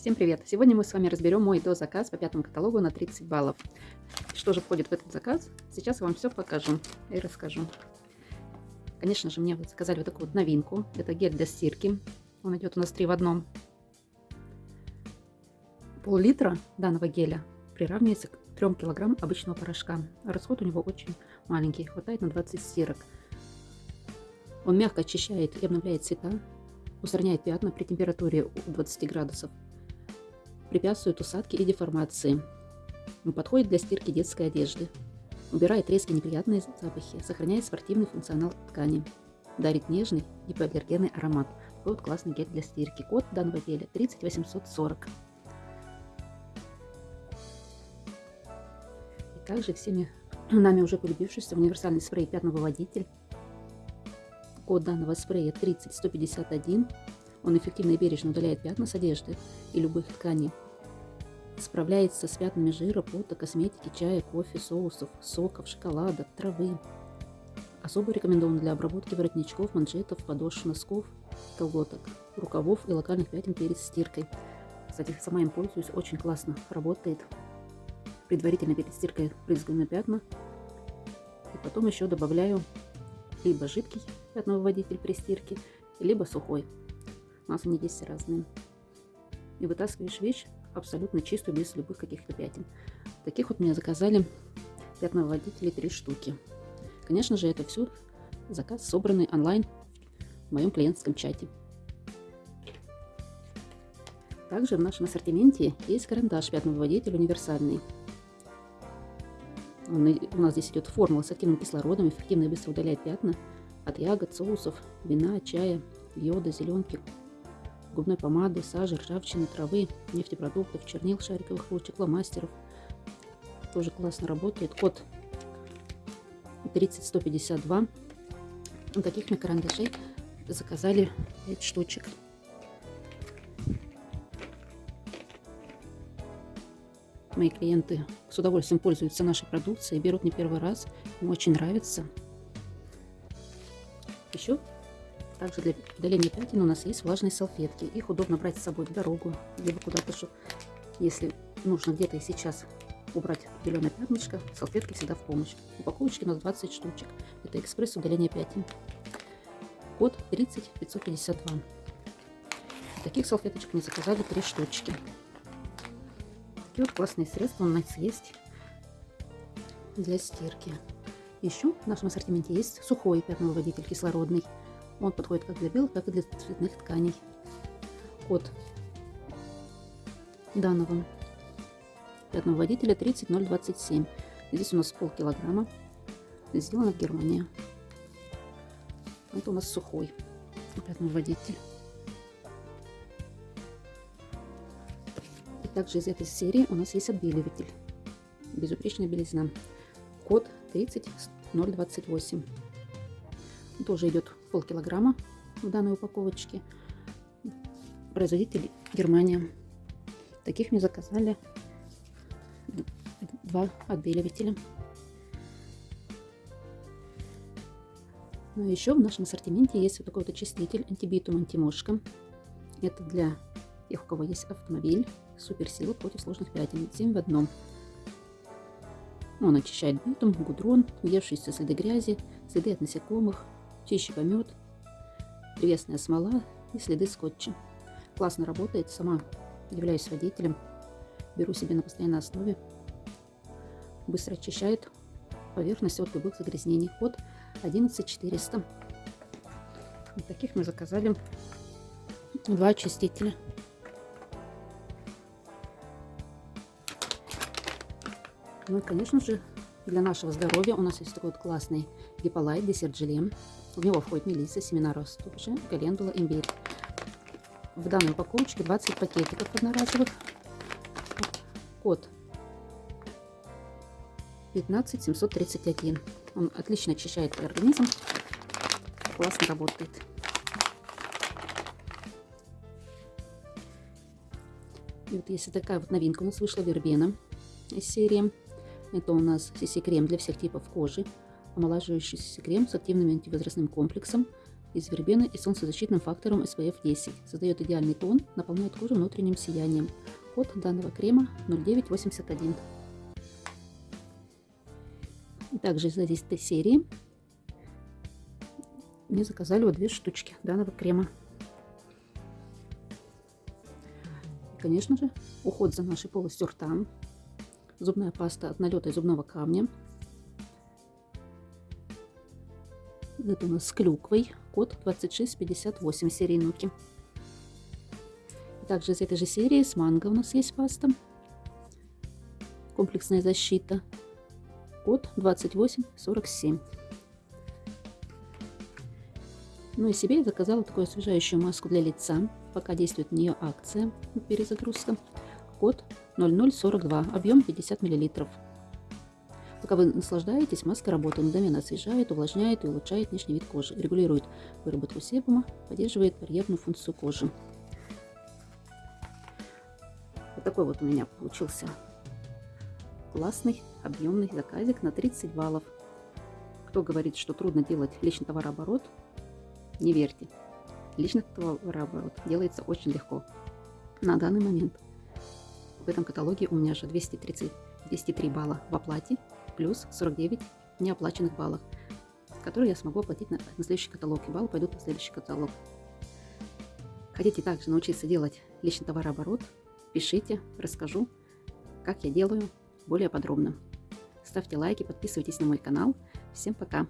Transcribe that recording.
Всем привет! Сегодня мы с вами разберем мой дозаказ по пятому каталогу на 30 баллов. Что же входит в этот заказ? Сейчас я вам все покажу и расскажу. Конечно же, мне вот заказали вот такую вот новинку. Это гель для стирки. Он идет у нас 3 в одном. Пол-литра данного геля приравнивается к 3 килограмм обычного порошка. Расход у него очень маленький, хватает на 20 стирок. Он мягко очищает и обновляет цвета, устраняет пятна при температуре 20 градусов, препятствует усадке и деформации. Подходит для стирки детской одежды. Убирает резкие неприятные запахи, сохраняет спортивный функционал ткани. Дарит нежный гипоаллергенный аромат. Вот классный гель для стирки. Код данного геля 30840. И также всеми нами уже полюбившийся универсальный спрей пятновыводитель. Код данного спрея 30151. Он эффективно и бережно удаляет пятна с одежды и любых тканей. Справляется с пятнами жира, пота, косметики, чая, кофе, соусов, соков, шоколада, травы. Особо рекомендован для обработки воротничков, манжетов, подошв, носков, колготок, рукавов и локальных пятен перед стиркой. Кстати, сама им пользуюсь, очень классно работает. Предварительно перед стиркой брызгаю на пятна. И потом еще добавляю либо жидкий пятновыводитель при стирке, либо сухой. У нас они здесь разные. И вытаскиваешь вещь абсолютно чистую, без любых каких-то пятен. Таких вот мне заказали пятновыводителей три штуки. Конечно же, это все заказ, собранный онлайн в моем клиентском чате. Также в нашем ассортименте есть карандаш пятновыводитель универсальный. Он, у нас здесь идет формула с активным кислородом, эффективно и быстро удаляет пятна от ягод, соусов, вина, чая, йода, зеленки, губной помады, сажи, ржавчины, травы, нефтепродуктов, чернил, шариковых ручек, фломастеров. Тоже классно работает. Код 30152. Вот таких на карандашей заказали 5 штучек. Мои клиенты с удовольствием пользуются нашей продукцией, берут не первый раз, им очень нравится. Еще также для удаления пятен у нас есть влажные салфетки. Их удобно брать с собой в дорогу, либо куда-то, если нужно где-то и сейчас убрать зеленое пятнышко, салфетки всегда в помощь. Упаковочки у нас 20 штучек. Это экспресс удаления пятен. Код 30552. Таких салфеточек мы заказали 3 штучки. Такие вот классные средства у нас есть для стирки. Еще в нашем ассортименте есть сухой пятновыводитель кислородный. Он подходит как для белых, так и для цветных тканей. Код данного пятного водителя 30027. Здесь у нас полкилограмма. Сделано в Германии. Это у нас сухой пятный водитель. И также из этой серии у нас есть отбеливатель. Безупречная белизна. Код 30028. Тоже идет полкилограмма в данной упаковочке. Производитель Германия. Таких мне заказали два отбеливателя. Ну, еще в нашем ассортименте есть вот такой вот очиститель антибитум антимошка. Это для тех, у кого есть автомобиль. Суперсила против сложных пятен. 7 в одном. Он очищает битум, гудрон, въевшиеся следы грязи, следы от насекомых, чище помет, древесная смола и следы скотча. Классно работает, сама являюсь водителем, беру себе на постоянной основе. Быстро очищает поверхность от любых загрязнений. Код 11400. Вот таких мы заказали два очистителя. Ну и, конечно же, для нашего здоровья у нас есть такой вот классный гиполайт десерт желе. В него входит мелисса, семена растопчи, календула, имбирь. В данной упаковочке 20 пакетиков одноразовых. Код 15731. Он отлично очищает организм. Классно работает. И вот если такая вот новинка у нас вышла вербена из серии. Это у нас CC-крем для всех типов кожи. Омолаживающийся крем с активным антивозрастным комплексом. из вербены и солнцезащитным фактором SPF 10. Создает идеальный тон, наполняет кожу внутренним сиянием. Код данного крема 0981. И также из этой серии мне заказали вот две штучки данного крема. И, конечно же, уход за нашей полостью рта, зубная паста от налета и зубного камня. Это у нас с клюквой, код 2658 серии Нуки. Также из этой же серии с манго у нас есть паста. Комплексная защита. Код 2847. Ну и себе я заказала такую освежающую маску для лица. Пока действует на нее акция перезагрузка. Код 0042, объем 50 мл. Пока вы наслаждаетесь, маска работает мгновенно освежает, увлажняет и улучшает внешний вид кожи, регулирует выработку себума, поддерживает барьерную функцию кожи. Вот такой вот у меня получился классный объемный заказик на 30 баллов. Кто говорит, что трудно делать личный товарооборот, не верьте. Личный товарооборот делается очень легко. На данный момент в этом каталоге у меня же 230, 203 балла в оплате, плюс 49 неоплаченных баллов, которые я смогу оплатить на, на следующий каталог. И баллы пойдут на следующий каталог. Хотите также научиться делать личный товарооборот? Пишите, расскажу, как я делаю более подробно. Ставьте лайки, подписывайтесь на мой канал. Всем пока!